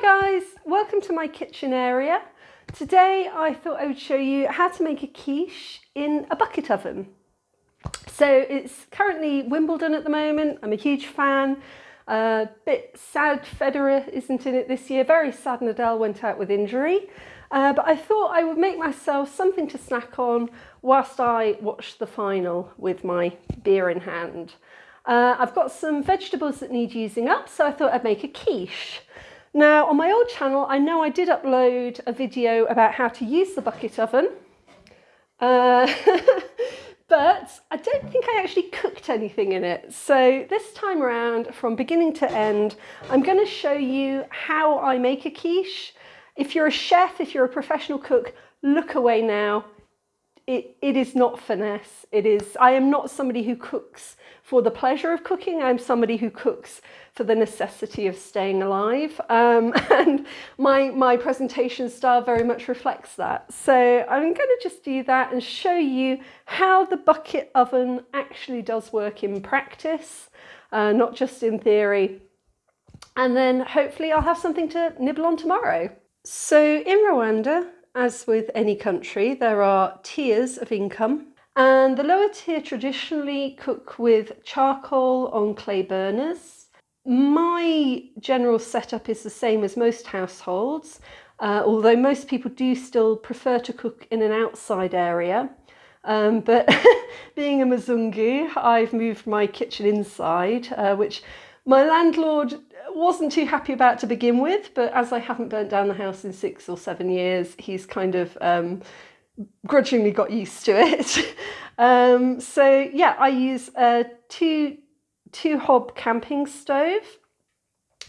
Hi guys, welcome to my kitchen area. Today I thought I would show you how to make a quiche in a bucket oven. So it's currently Wimbledon at the moment, I'm a huge fan. A uh, bit sad Federer isn't in it this year, very sad Nadal went out with injury. Uh, but I thought I would make myself something to snack on whilst I watch the final with my beer in hand. Uh, I've got some vegetables that need using up, so I thought I'd make a quiche. Now on my old channel I know I did upload a video about how to use the bucket oven uh, but I don't think I actually cooked anything in it so this time around from beginning to end I'm going to show you how I make a quiche. If you're a chef, if you're a professional cook, look away now it, it is not finesse. It is, I am not somebody who cooks for the pleasure of cooking. I'm somebody who cooks for the necessity of staying alive. Um, and my, my presentation style very much reflects that. So I'm going to just do that and show you how the bucket oven actually does work in practice, uh, not just in theory. And then hopefully I'll have something to nibble on tomorrow. So in Rwanda, as with any country, there are tiers of income. And the lower tier traditionally cook with charcoal on clay burners. My general setup is the same as most households, uh, although most people do still prefer to cook in an outside area. Um, but being a Mzungu, I've moved my kitchen inside, uh, which my landlord wasn't too happy about to begin with, but as I haven't burnt down the house in six or seven years, he's kind of um, grudgingly got used to it. um, so yeah, I use a two, two hob camping stove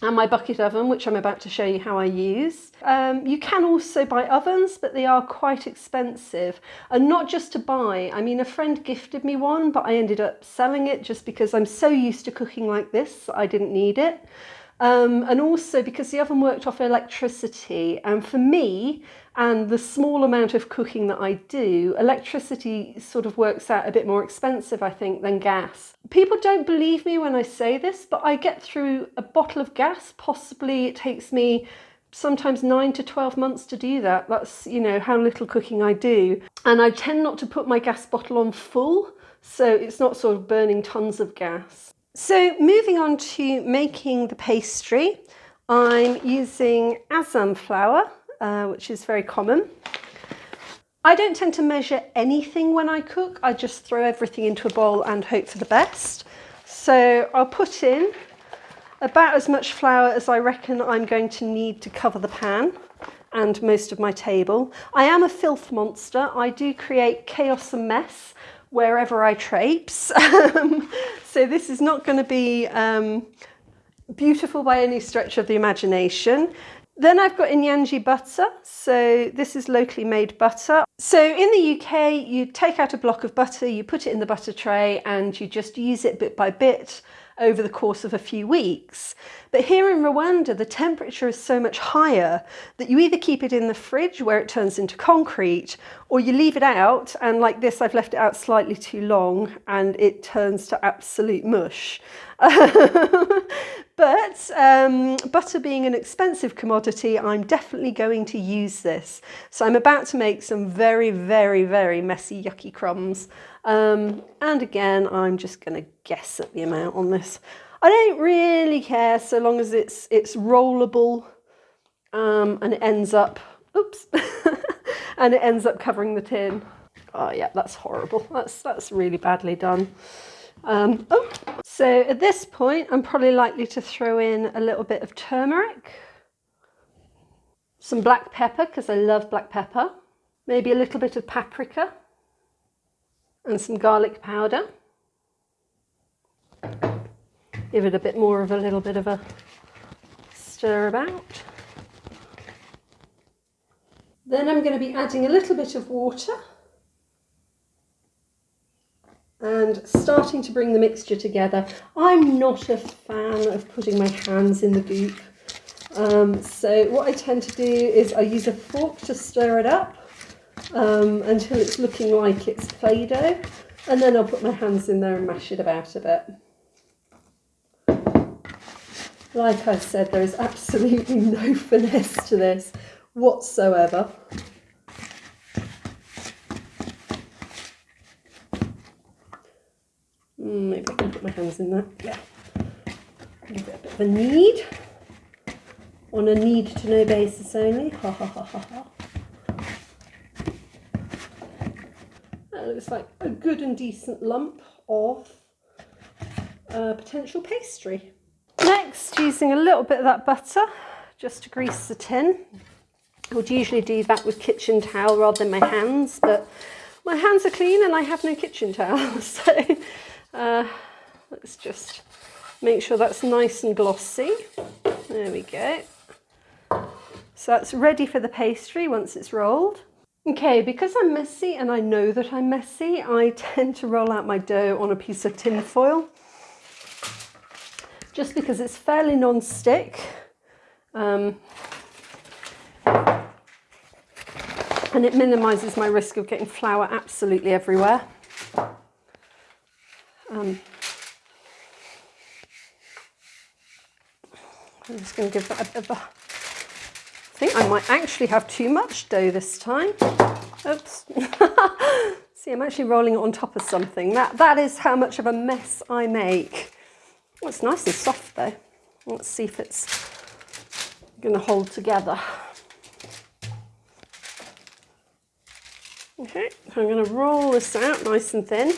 and my bucket oven, which I'm about to show you how I use. Um, you can also buy ovens, but they are quite expensive. And not just to buy, I mean, a friend gifted me one, but I ended up selling it just because I'm so used to cooking like this, I didn't need it. Um, and also because the oven worked off electricity and for me and the small amount of cooking that I do, electricity sort of works out a bit more expensive I think than gas. People don't believe me when I say this but I get through a bottle of gas, possibly it takes me sometimes 9 to 12 months to do that. That's you know how little cooking I do and I tend not to put my gas bottle on full so it's not sort of burning tons of gas. So moving on to making the pastry, I'm using Azam flour, uh, which is very common. I don't tend to measure anything when I cook. I just throw everything into a bowl and hope for the best. So I'll put in about as much flour as I reckon I'm going to need to cover the pan and most of my table. I am a filth monster. I do create chaos and mess wherever I traipse. So this is not going to be um, beautiful by any stretch of the imagination. Then I've got Inyange butter. So this is locally made butter. So in the UK, you take out a block of butter, you put it in the butter tray and you just use it bit by bit over the course of a few weeks. But here in Rwanda, the temperature is so much higher that you either keep it in the fridge where it turns into concrete, or you leave it out, and like this, I've left it out slightly too long, and it turns to absolute mush. but um, butter being an expensive commodity, I'm definitely going to use this. So I'm about to make some very, very, very messy, yucky crumbs. Um, and again, I'm just going to guess at the amount on this. I don't really care so long as it's it's rollable um, and it ends up, oops, and it ends up covering the tin. Oh yeah, that's horrible. That's, that's really badly done. Um, oh. So at this point, I'm probably likely to throw in a little bit of turmeric, some black pepper, because I love black pepper, maybe a little bit of paprika, and some garlic powder. Give it a bit more of a little bit of a stir about. Then I'm going to be adding a little bit of water and starting to bring the mixture together. I'm not a fan of putting my hands in the goop. Um, so what I tend to do is I use a fork to stir it up um, until it's looking like it's Play-Doh and then I'll put my hands in there and mash it about a bit. Like I said, there is absolutely no finesse to this whatsoever. Maybe I can put my hands in that. Yeah. Give it a bit of a knead. On a need to know basis only. Ha ha ha ha ha. That looks like a good and decent lump of uh, potential pastry. Next, using a little bit of that butter just to grease the tin. I would usually do that with kitchen towel rather than my hands, but my hands are clean and I have no kitchen towel. So uh, let's just make sure that's nice and glossy. There we go. So that's ready for the pastry once it's rolled. Okay, because I'm messy and I know that I'm messy, I tend to roll out my dough on a piece of tin foil just because it's fairly non-stick. Um, and it minimises my risk of getting flour absolutely everywhere. Um, I'm just going to give that a bit of a... I think I might actually have too much dough this time. Oops. See, I'm actually rolling it on top of something. That, that is how much of a mess I make. Oh, it's nice and soft though. Let's see if it's going to hold together. Okay, I'm going to roll this out nice and thin.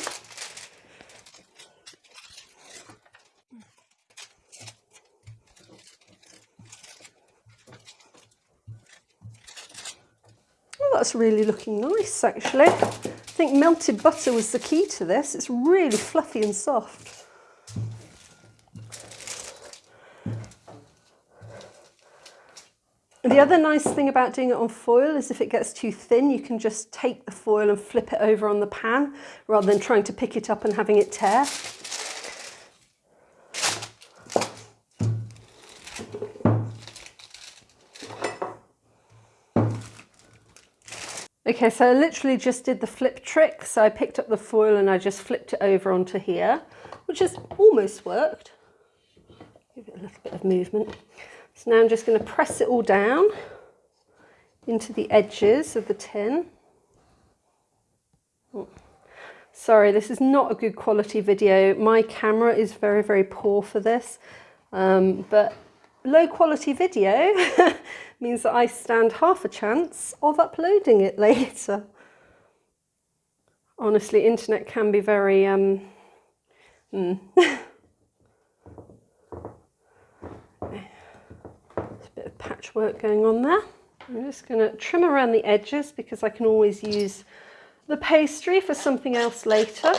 Oh, that's really looking nice actually. I think melted butter was the key to this. It's really fluffy and soft. The other nice thing about doing it on foil is if it gets too thin, you can just take the foil and flip it over on the pan rather than trying to pick it up and having it tear. Okay, so I literally just did the flip trick. So I picked up the foil and I just flipped it over onto here, which has almost worked. Give it a little bit of movement. So now I'm just going to press it all down into the edges of the tin. Oh, sorry, this is not a good quality video. My camera is very, very poor for this, um, but low quality video means that I stand half a chance of uploading it later. Honestly, internet can be very... Um, mm. patchwork going on there. I'm just going to trim around the edges because I can always use the pastry for something else later.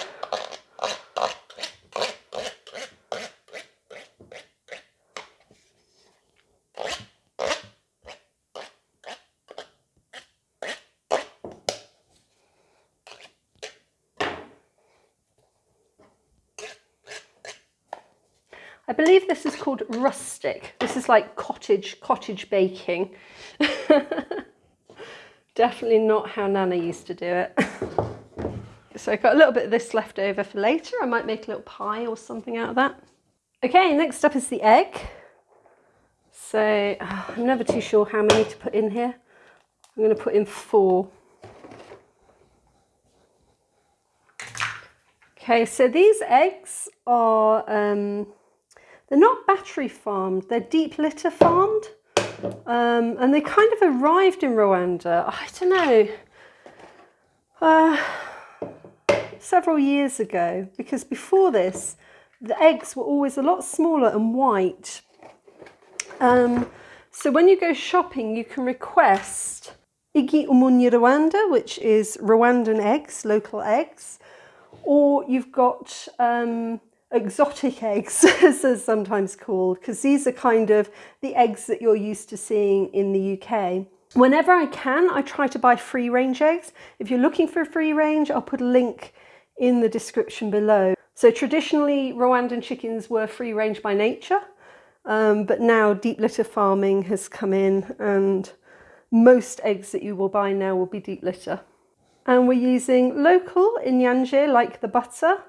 I believe this is called rustic. This is like cottage, cottage baking. Definitely not how Nana used to do it. so I've got a little bit of this left over for later. I might make a little pie or something out of that. Okay, next up is the egg. So oh, I'm never too sure how many to put in here. I'm going to put in four. Okay, so these eggs are um, they're not battery farmed, they're deep litter farmed. Um, and they kind of arrived in Rwanda, I don't know, uh, several years ago, because before this, the eggs were always a lot smaller and white. Um, so when you go shopping, you can request Igi Umunyi Rwanda, which is Rwandan eggs, local eggs, or you've got um, exotic eggs, as they're sometimes called, because these are kind of the eggs that you're used to seeing in the UK. Whenever I can, I try to buy free range eggs. If you're looking for free range, I'll put a link in the description below. So traditionally, Rwandan chickens were free range by nature, um, but now deep litter farming has come in and most eggs that you will buy now will be deep litter. And we're using local in Inyange like the butter,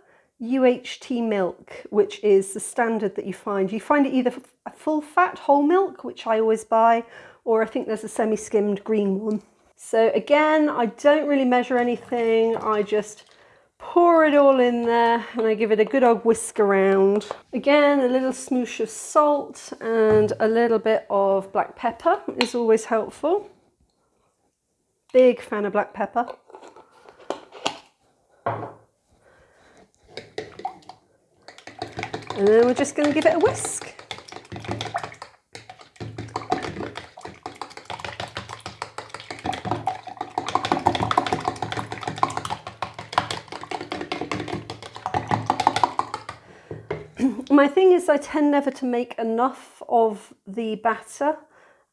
UHT milk, which is the standard that you find. You find it either a full fat whole milk, which I always buy, or I think there's a semi-skimmed green one. So again, I don't really measure anything. I just pour it all in there and I give it a good old whisk around. Again, a little smoosh of salt and a little bit of black pepper is always helpful. Big fan of black pepper. And then we're just going to give it a whisk. My thing is I tend never to make enough of the batter,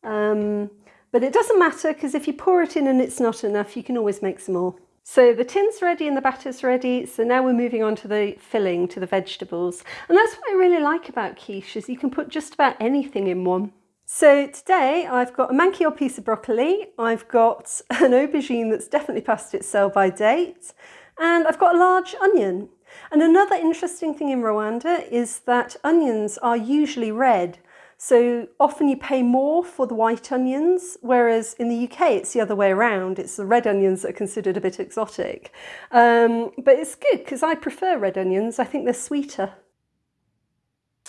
um, but it doesn't matter because if you pour it in and it's not enough, you can always make some more. So the tin's ready and the batter's ready. So now we're moving on to the filling, to the vegetables. And that's what I really like about quiche is you can put just about anything in one. So today I've got a old piece of broccoli, I've got an aubergine that's definitely past its sell by date, and I've got a large onion. And another interesting thing in Rwanda is that onions are usually red. So often you pay more for the white onions, whereas in the UK it's the other way around. It's the red onions that are considered a bit exotic. Um, but it's good because I prefer red onions. I think they're sweeter.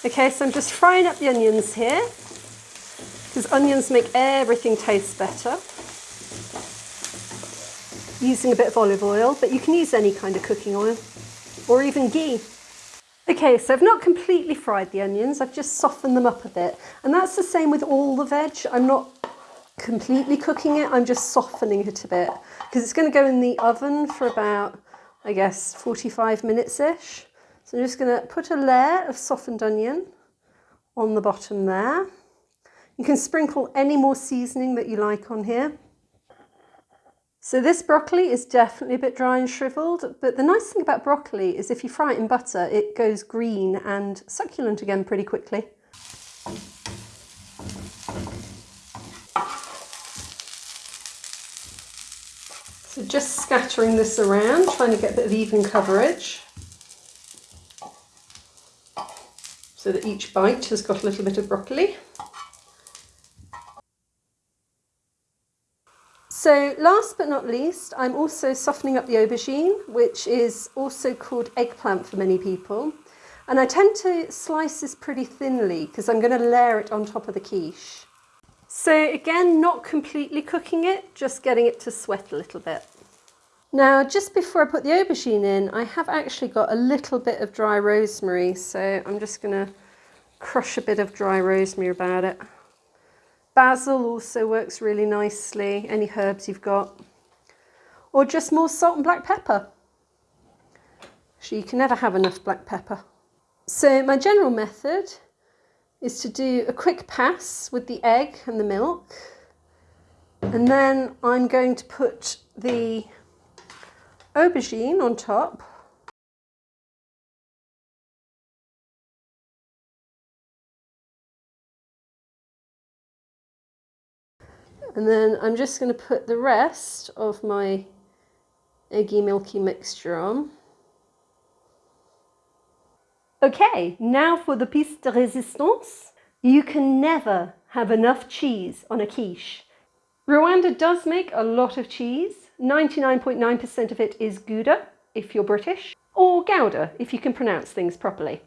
Okay, so I'm just frying up the onions here because onions make everything taste better. Using a bit of olive oil, but you can use any kind of cooking oil or even ghee. Okay, so I've not completely fried the onions, I've just softened them up a bit. And that's the same with all the veg. I'm not completely cooking it, I'm just softening it a bit. Because it's going to go in the oven for about, I guess, 45 minutes-ish. So I'm just going to put a layer of softened onion on the bottom there. You can sprinkle any more seasoning that you like on here. So this broccoli is definitely a bit dry and shriveled, but the nice thing about broccoli is if you fry it in butter, it goes green and succulent again pretty quickly. So just scattering this around, trying to get a bit of even coverage. So that each bite has got a little bit of broccoli. So last but not least, I'm also softening up the aubergine, which is also called eggplant for many people. And I tend to slice this pretty thinly because I'm going to layer it on top of the quiche. So again, not completely cooking it, just getting it to sweat a little bit. Now, just before I put the aubergine in, I have actually got a little bit of dry rosemary. So I'm just going to crush a bit of dry rosemary about it. Basil also works really nicely, any herbs you've got. Or just more salt and black pepper. So you can never have enough black pepper. So my general method is to do a quick pass with the egg and the milk. And then I'm going to put the aubergine on top And then I'm just going to put the rest of my eggy milky mixture on. Okay, now for the piece de resistance. You can never have enough cheese on a quiche. Rwanda does make a lot of cheese. 99.9% of it is Gouda, if you're British, or Gouda, if you can pronounce things properly.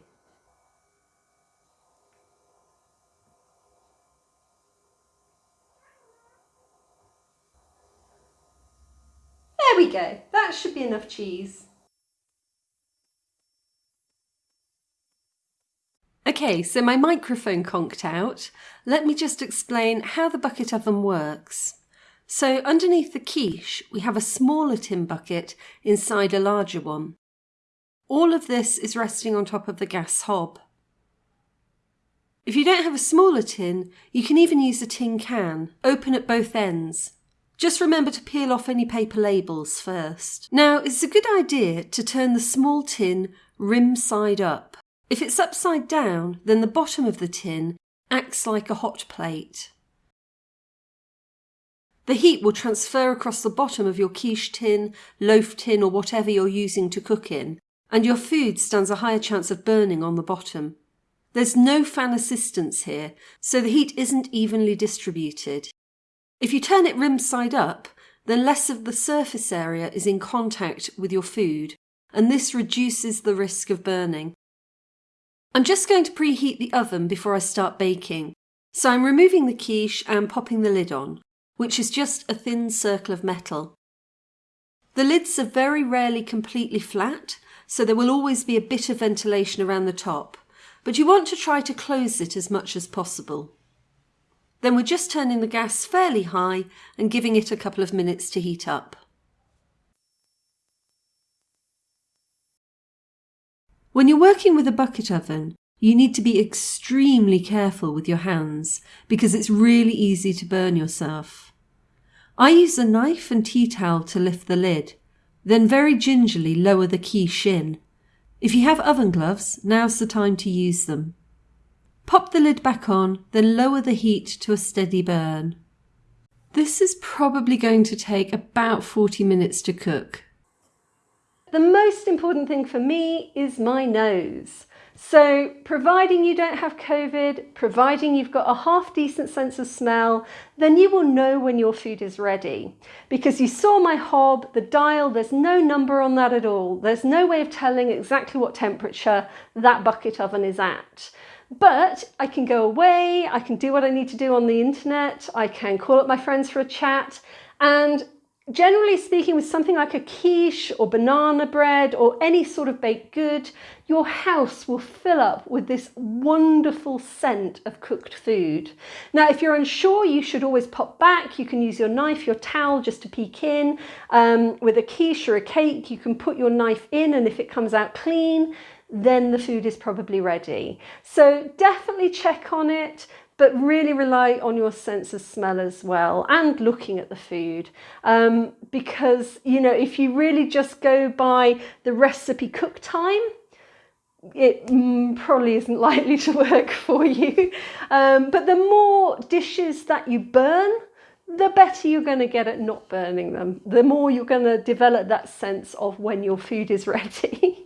There we go, that should be enough cheese. Okay, so my microphone conked out. Let me just explain how the bucket oven works. So underneath the quiche, we have a smaller tin bucket inside a larger one. All of this is resting on top of the gas hob. If you don't have a smaller tin, you can even use a tin can, open at both ends. Just remember to peel off any paper labels first. Now, it's a good idea to turn the small tin rim side up. If it's upside down, then the bottom of the tin acts like a hot plate. The heat will transfer across the bottom of your quiche tin, loaf tin or whatever you're using to cook in, and your food stands a higher chance of burning on the bottom. There's no fan assistance here, so the heat isn't evenly distributed. If you turn it rim side up, then less of the surface area is in contact with your food, and this reduces the risk of burning. I'm just going to preheat the oven before I start baking, so I'm removing the quiche and popping the lid on, which is just a thin circle of metal. The lids are very rarely completely flat, so there will always be a bit of ventilation around the top, but you want to try to close it as much as possible. Then we're just turning the gas fairly high and giving it a couple of minutes to heat up. When you're working with a bucket oven, you need to be extremely careful with your hands because it's really easy to burn yourself. I use a knife and tea towel to lift the lid, then very gingerly lower the quiche in. If you have oven gloves, now's the time to use them. Pop the lid back on, then lower the heat to a steady burn. This is probably going to take about 40 minutes to cook. The most important thing for me is my nose. So providing you don't have COVID, providing you've got a half decent sense of smell, then you will know when your food is ready. Because you saw my hob, the dial, there's no number on that at all. There's no way of telling exactly what temperature that bucket oven is at. But I can go away, I can do what I need to do on the internet, I can call up my friends for a chat, and Generally speaking, with something like a quiche or banana bread or any sort of baked good, your house will fill up with this wonderful scent of cooked food. Now, if you're unsure, you should always pop back. You can use your knife, your towel just to peek in. Um, with a quiche or a cake, you can put your knife in and if it comes out clean, then the food is probably ready. So definitely check on it but really rely on your sense of smell as well and looking at the food. Um, because you know if you really just go by the recipe cook time it mm, probably isn't likely to work for you. Um, but the more dishes that you burn the better you're going to get at not burning them. The more you're going to develop that sense of when your food is ready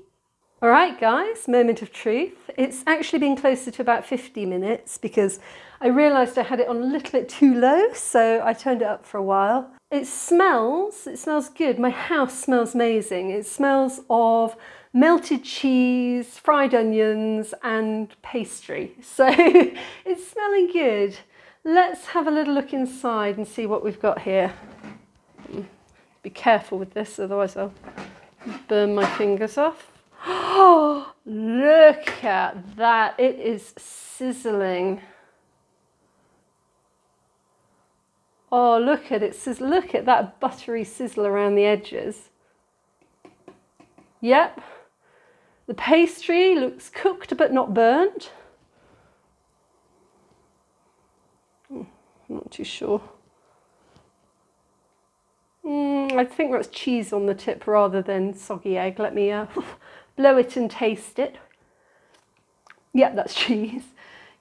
All right, guys, moment of truth. It's actually been closer to about 50 minutes because I realised I had it on a little bit too low, so I turned it up for a while. It smells, it smells good. My house smells amazing. It smells of melted cheese, fried onions and pastry. So it's smelling good. Let's have a little look inside and see what we've got here. Hmm, be careful with this, otherwise I'll burn my fingers off. Oh, look at that. It is sizzling. Oh, look at it. Says look at that buttery sizzle around the edges. Yep. The pastry looks cooked but not burnt. I'm not too sure. Mm, I think that's cheese on the tip rather than soggy egg. Let me uh, blow it and taste it. Yeah, that's cheese.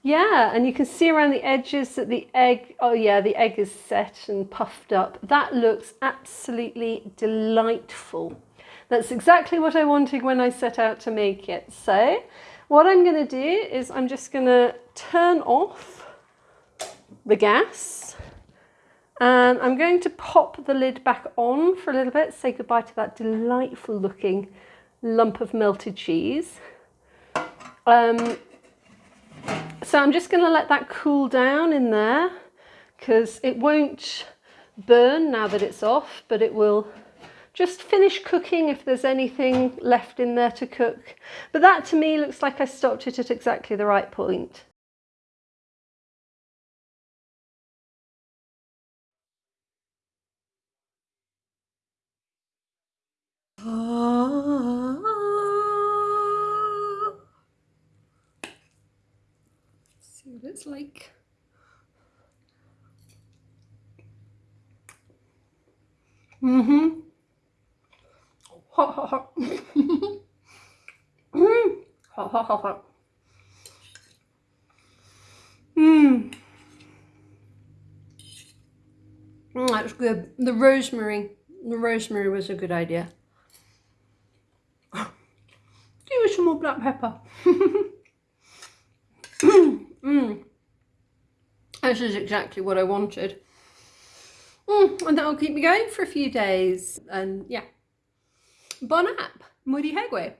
Yeah, and you can see around the edges that the egg, oh yeah, the egg is set and puffed up. That looks absolutely delightful. That's exactly what I wanted when I set out to make it. So what I'm going to do is I'm just going to turn off the gas and I'm going to pop the lid back on for a little bit, say goodbye to that delightful looking lump of melted cheese. Um, so I'm just going to let that cool down in there because it won't burn now that it's off, but it will just finish cooking if there's anything left in there to cook. But that to me looks like I stopped it at exactly the right point. It's like. Mm-hmm. Hot, hot, hot. mm. Hot, hot, hot, hot. Mmm. that's good. The rosemary, the rosemary was a good idea. Give me some more black pepper. mm. This is exactly what I wanted. Mm, and that'll keep me going for a few days. And yeah. Bon app. Muryoherwe.